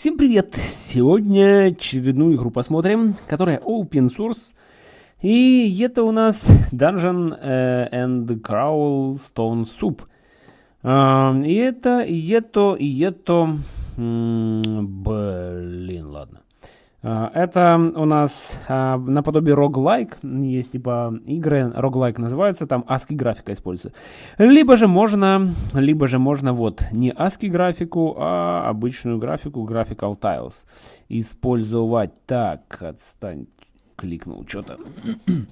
Всем привет! Сегодня очередную игру посмотрим, которая open source. И это у нас Dungeon э, and Crawl Stone Soup. Э, и это, и это, и это... Блин, ладно. А, это у нас а, наподобие roguelike, есть типа игры, roguelike называется, там ASCII графика используется. Либо же можно, либо же можно вот не ASCII графику, а обычную графику, graphical tiles использовать. Так, отстань, кликнул что-то.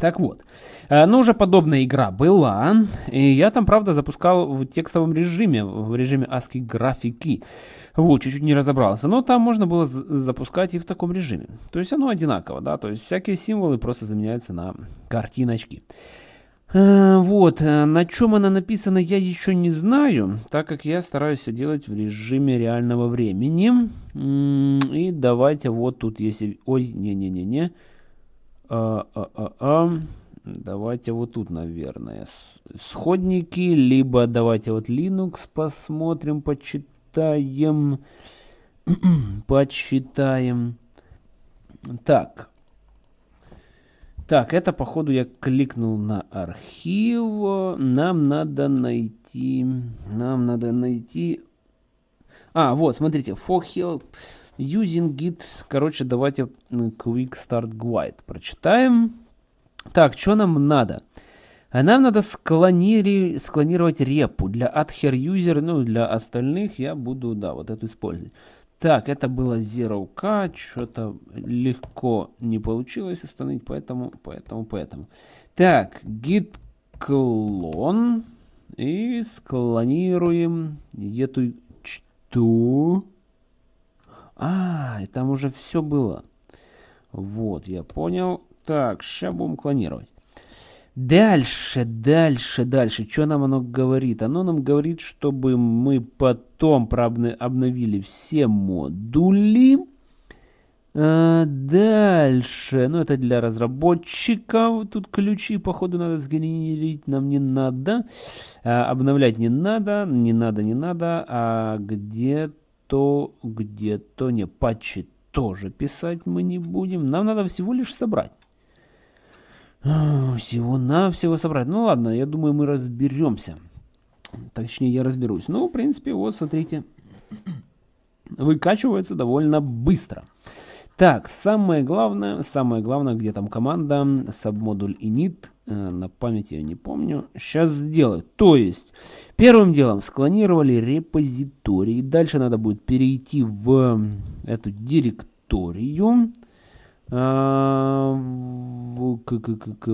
Так вот, а, ну уже подобная игра была, и я там, правда, запускал в текстовом режиме, в режиме ASCII графики. Вот, чуть-чуть не разобрался. Но там можно было запускать и в таком режиме. То есть оно одинаково, да. То есть всякие символы просто заменяются на картиночки. Э, вот, э, на чем она написана, я еще не знаю, так как я стараюсь все делать в режиме реального времени. И давайте вот тут, если... Ой, не-не-не-не. А, а, а, а. Давайте вот тут, наверное, сходники, либо давайте вот Linux посмотрим, почитаем почитаем. почитаем. Так. Так, это походу я кликнул на архив. Нам надо найти... Нам надо найти... А, вот, смотрите. For help using git. Короче, давайте quick start guide прочитаем. Так, что нам надо? А нам надо склонировать репу. Для adher user, ну для остальных я буду, да, вот эту использовать. Так, это было zero-k, что-то легко не получилось установить, поэтому, поэтому, поэтому. Так, git clone и склонируем эту что? А, и там уже все было. Вот, я понял. Так, сейчас будем клонировать. Дальше, дальше, дальше. Что нам оно говорит? Оно нам говорит, чтобы мы потом обновили все модули. А, дальше. Ну, это для разработчиков. Тут ключи, походу, надо сгенерить. Нам не надо. А, обновлять не надо. Не надо, не надо. А где-то, где-то, не, патчи тоже писать мы не будем. Нам надо всего лишь собрать. Всего-навсего собрать. Ну ладно, я думаю, мы разберемся. Точнее, я разберусь. Ну, в принципе, вот, смотрите. Выкачивается довольно быстро. Так, самое главное, самое главное, где там команда, submodule init, э, на памяти я не помню, сейчас сделаю. То есть, первым делом склонировали репозиторий, дальше надо будет перейти в эту директорию,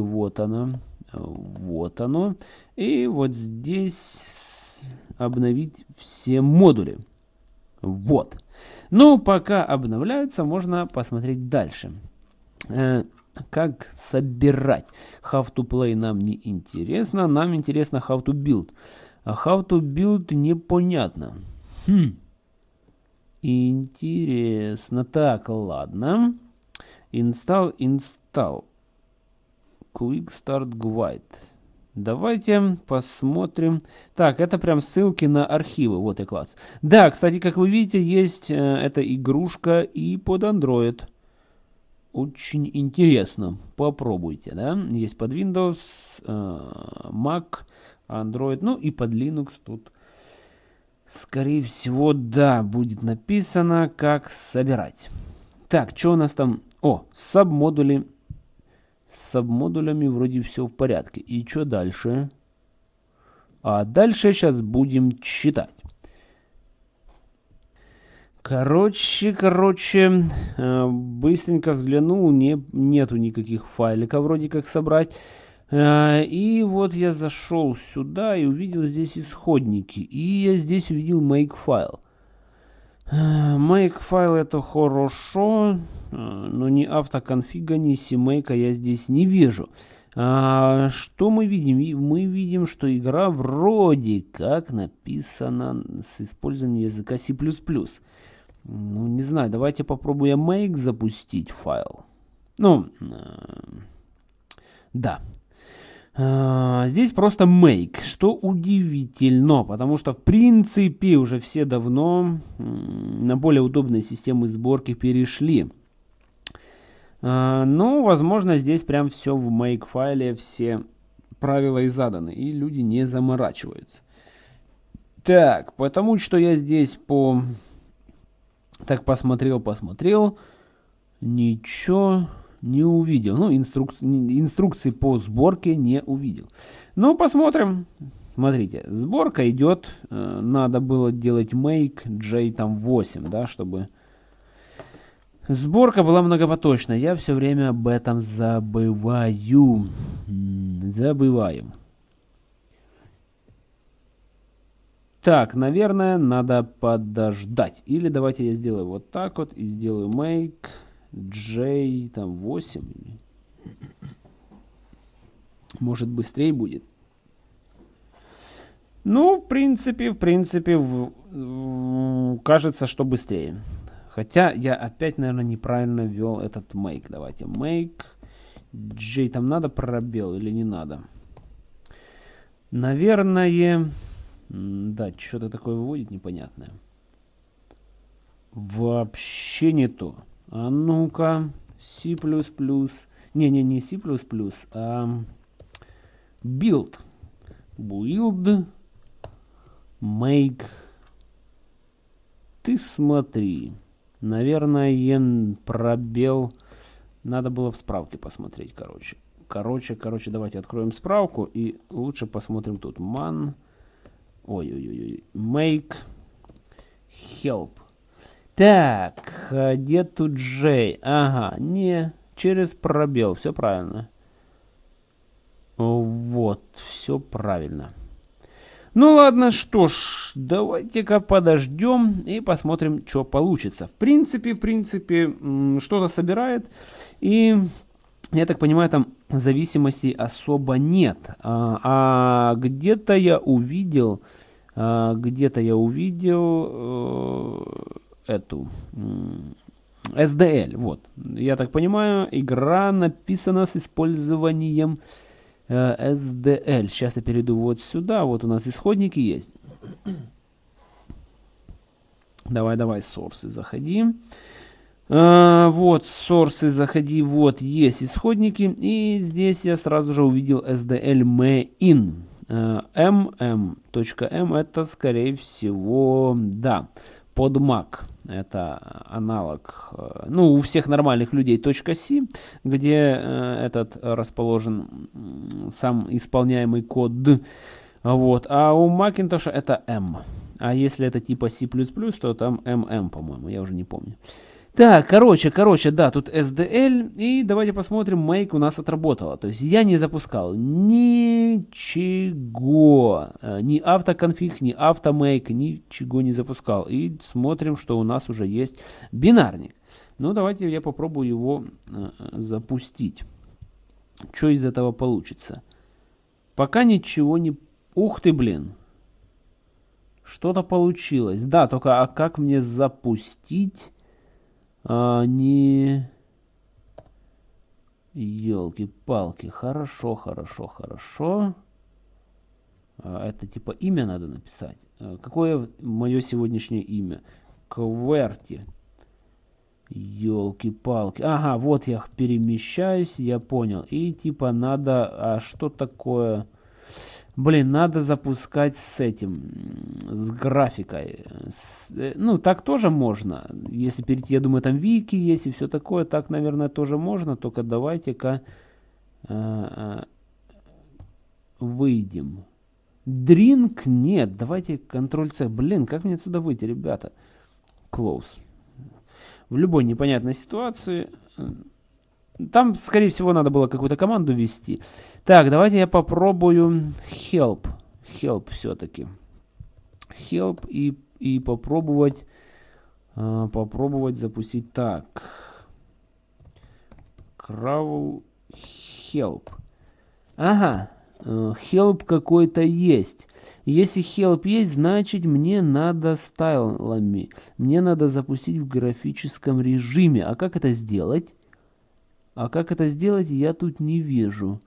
вот оно. Вот оно. И вот здесь обновить все модули. Вот. Ну, пока обновляются, можно посмотреть дальше. Э, как собирать. How to play нам не интересно. Нам интересно how to build. А how to build непонятно. Хм. Интересно. Так, ладно. Install, install. Quick Start Guide. Давайте посмотрим. Так, это прям ссылки на архивы. Вот и класс. Да, кстати, как вы видите, есть э, эта игрушка и под Android. Очень интересно. Попробуйте, да. Есть под Windows, э, Mac, Android, ну и под Linux тут. Скорее всего, да, будет написано, как собирать. Так, что у нас там о, сабмодули. С сабмодулями вроде все в порядке. И что дальше? А дальше сейчас будем читать. Короче, короче, э, быстренько взглянул, не, нету никаких файликов вроде как собрать. Э, и вот я зашел сюда и увидел здесь исходники. И я здесь увидел make файл. Make файл это хорошо, э, но ни автоконфига, ни CMake я здесь не вижу. А, что мы видим? Мы видим, что игра вроде как написана с использованием языка C++. Ну, не знаю, давайте попробуем make запустить файл. Ну, э, да. А, здесь просто make, что удивительно, потому что в принципе уже все давно на более удобные системы сборки перешли. А, ну, возможно, здесь прям все в make файле, все правила и заданы, и люди не заморачиваются. Так, потому что я здесь по... Так посмотрел, посмотрел, ничего не увидел. Ну, инструк... инструкции по сборке не увидел. Ну, посмотрим. Смотрите, сборка идет. Э, надо было делать make J там 8, да, чтобы... Сборка была многопоточная. Я все время об этом забываю. Забываю. Так, наверное, надо подождать. Или давайте я сделаю вот так вот и сделаю make J там 8. Может быстрее будет. Ну, в принципе, в принципе, в, в, кажется, что быстрее. Хотя я опять, наверное, неправильно ввел этот make. Давайте make. J там надо пробел или не надо? Наверное... Да, что-то такое выводит непонятное. Вообще не то. А ну-ка, C++. Не-не, не C++, а build. Build. Make. Ты смотри. Наверное, пробел. Надо было в справке посмотреть, короче. Короче, короче, давайте откроем справку и лучше посмотрим тут. Man. Ой-ой-ой. Make. Help. Так, где тут J? Ага, не, через пробел, все правильно. Вот, все правильно. Ну ладно, что ж, давайте-ка подождем и посмотрим, что получится. В принципе, в принципе, что-то собирает. И, я так понимаю, там зависимостей особо нет. А, а где-то я увидел, а, где-то я увидел э, эту... SDL, вот. Я так понимаю, игра написана с использованием Э, SDL. Сейчас я перейду вот сюда. Вот у нас исходники есть. Давай, давай, сорсы заходи. А, вот, сорсы заходи. Вот, есть исходники. И здесь я сразу же увидел SDL main. mm.m это, скорее всего, да, под Mac. Это аналог, э, ну, у всех нормальных людей .c, где э, этот расположен сам исполняемый код. Вот. А у Macintosh это M. А если это типа C++, то там MM, по-моему, я уже не помню. Так, короче, короче, да, тут SDL, и давайте посмотрим, make у нас отработала. То есть я не запускал ничего, э, ни автоконфиг, ни автомейк, ничего не запускал. И смотрим, что у нас уже есть бинарник. Ну, давайте я попробую его э, запустить. Что из этого получится? Пока ничего не... Ух ты, блин! Что-то получилось. Да, только а как мне запустить... А, не... Елки-палки. Хорошо, хорошо, хорошо. А, это типа имя надо написать. А, какое мое сегодняшнее имя? Кверти. Елки-палки. Ага, вот я перемещаюсь, я понял. И типа надо... А что такое... Блин, надо запускать с этим, с графикой. С, э, ну, так тоже можно. Если перейти, я думаю, там вики есть и все такое. Так, наверное, тоже можно. Только давайте-ка э, э, выйдем. Drink нет. Давайте Ctrl-C. Блин, как мне отсюда выйти, ребята? Close. В любой непонятной ситуации э, там, скорее всего, надо было какую-то команду ввести. Так, давайте я попробую help. Help все-таки. Help и, и попробовать, э, попробовать запустить так. Crawl help. Ага, э, help какой-то есть. Если help есть, значит мне надо стайлами. Мне надо запустить в графическом режиме. А как это сделать? А как это сделать, я тут не вижу.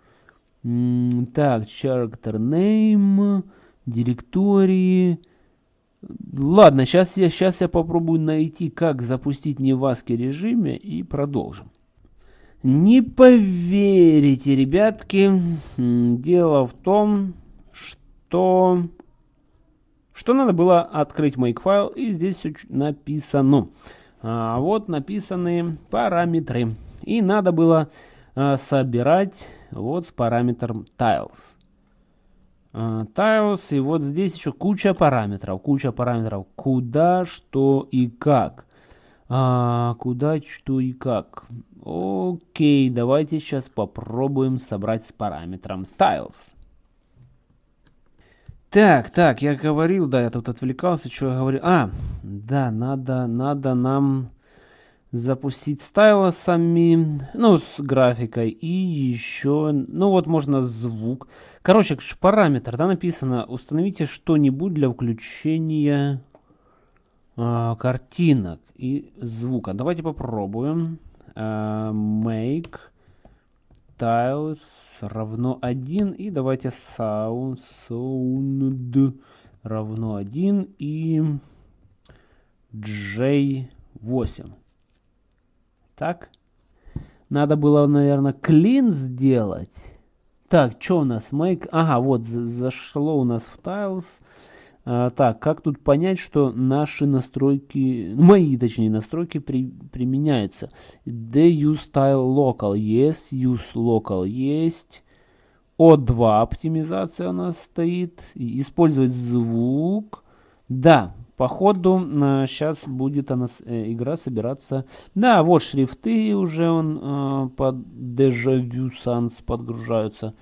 Так, character name, директории. Ладно, сейчас я, сейчас я попробую найти, как запустить неваски режиме и продолжим. Не поверите, ребятки, дело в том, что, что надо было открыть Makefile, и здесь все написано. А, вот написаны параметры. И надо было а, собирать вот с параметром tiles. А, tiles, и вот здесь еще куча параметров, куча параметров, куда, что и как. А, куда, что и как. Окей, давайте сейчас попробуем собрать с параметром tiles. Так, так, я говорил, да, я тут отвлекался, что я говорил. А, да, надо, надо нам запустить стайлосами, ну, с графикой, и еще, ну, вот можно звук. Короче, параметр, да, написано, установите что-нибудь для включения э, картинок и звука. Давайте попробуем. Э, make tiles равно 1, и давайте sound, sound равно 1, и j8. Так. Надо было, наверное, clean сделать. Так, что у нас? Make... Ага, вот, зашло у нас в tiles. А, так, как тут понять, что наши настройки, мои, точнее, настройки при, применяются? The use style local, есть, use local, есть. O2 оптимизация у нас стоит. Использовать звук. Да, Походу, сейчас будет она, э, игра собираться. Да, вот шрифты уже он э, под Vu Sans подгружаются.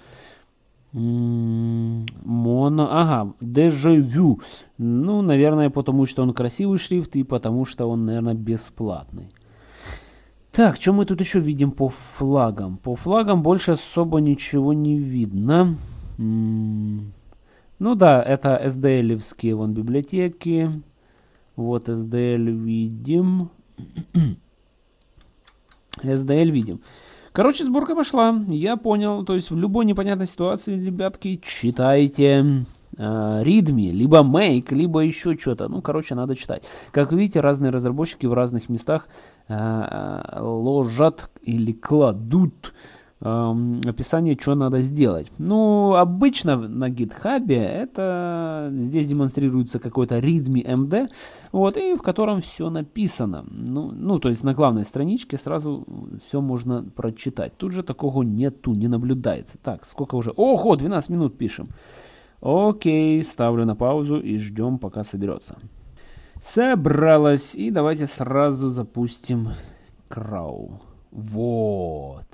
Моно, ага, Vu. Ну, наверное, потому что он красивый шрифт и потому что он, наверное, бесплатный. Так, что мы тут еще видим по флагам? По флагам больше особо ничего не видно. М ну да, это SDL-евские вон библиотеки. Вот SDL видим. SDL видим. Короче, сборка пошла. Я понял. То есть в любой непонятной ситуации, ребятки, читайте э, либо make, либо еще что-то. Ну, короче, надо читать. Как видите, разные разработчики в разных местах э, э ложат или кладут описание, что надо сделать. Ну, обычно на GitHub это здесь демонстрируется какой-то readme md, вот, и в котором все написано. Ну, ну, то есть на главной страничке сразу все можно прочитать. Тут же такого нету, не наблюдается. Так, сколько уже? Ого, 12 минут пишем. Окей, ставлю на паузу и ждем, пока соберется. Собралась. И давайте сразу запустим крау. Вот.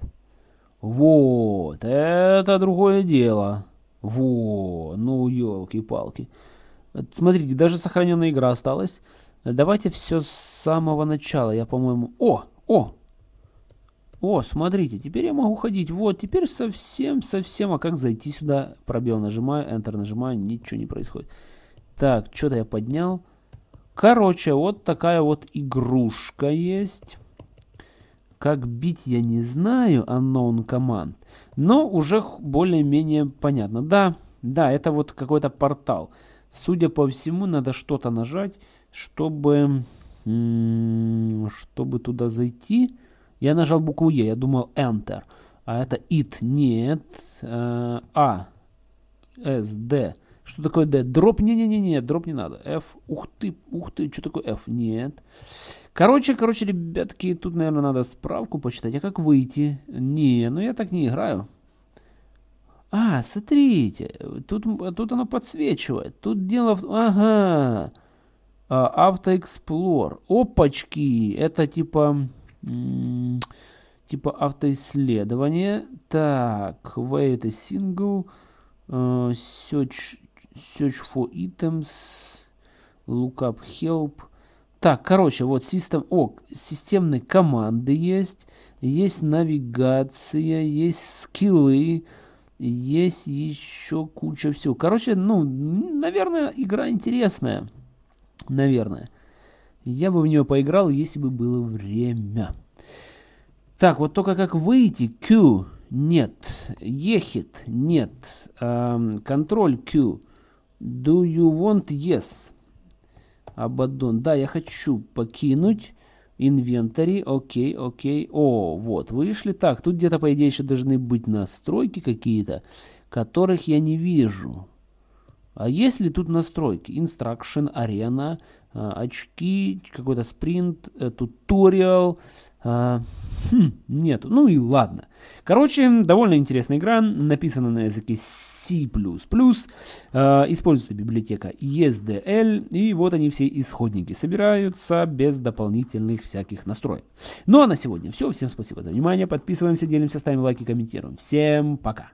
Вот, это другое дело. Во, ну елки-палки. Смотрите, даже сохраненная игра осталась. Давайте все с самого начала. Я, по-моему... О, о! О, смотрите, теперь я могу ходить. Вот, теперь совсем, совсем... А как зайти сюда? Пробел нажимаю, Enter нажимаю, ничего не происходит. Так, что-то я поднял. Короче, вот такая вот игрушка есть. Как бить я не знаю, unknown command, но уже более-менее понятно. Да, да, это вот какой-то портал. Судя по всему, надо что-то нажать, чтобы, чтобы туда зайти. Я нажал букву Е, я думал Enter. А это it, нет. Э, а, S, D. Что такое D? Дроп? Не-не-не, дроп не надо. F, ух ты, ух ты, что такое F? Нет. Короче, короче, ребятки, тут, наверное, надо справку почитать. А как выйти? Не, ну я так не играю. А, смотрите, тут, тут оно подсвечивает. Тут дело в... Ага. А, автоэксплор. Опачки. Это типа... Типа автоисследование. Так, wait single. Uh, search, search for items. Lookup help. Так, короче, вот систем, о, системные команды есть, есть навигация, есть скиллы, есть еще куча всего. Короче, ну, наверное, игра интересная. Наверное. Я бы в нее поиграл, если бы было время. Так, вот только как выйти. Q. Нет. Ехит? Нет. Контроль Q. Do you want yes? Абаддон. Да, я хочу покинуть. Инвентарь. Окей, окей. О, вот, вышли. Так, тут где-то, по идее, еще должны быть настройки какие-то, которых я не вижу. А есть ли тут настройки? Instruction, арена, очки, какой-то спринт, туториал. А, хм, нету. Ну и ладно. Короче, довольно интересная игра. Написана на языке C++. А, используется библиотека ESDL. И вот они все исходники. Собираются без дополнительных всяких настроек. Ну а на сегодня все. Всем спасибо за внимание. Подписываемся, делимся, ставим лайки, комментируем. Всем пока.